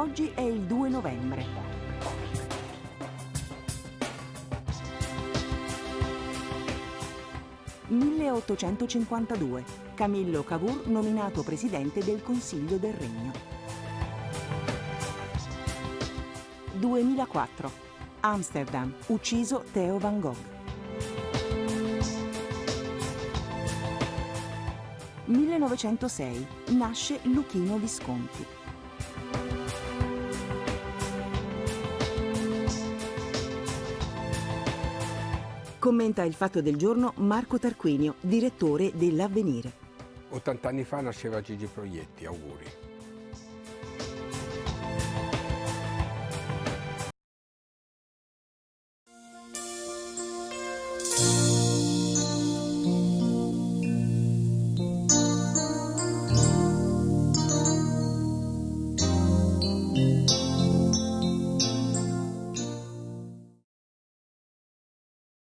Oggi è il 2 novembre. «1852. Camillo Cavour nominato presidente del Consiglio del Regno». 2004. Amsterdam. Ucciso Theo van Gogh. 1906. Nasce Luchino Visconti. Commenta il fatto del giorno Marco Tarquinio, direttore dell'Avvenire. 80 anni fa nasceva Gigi Proietti, auguri.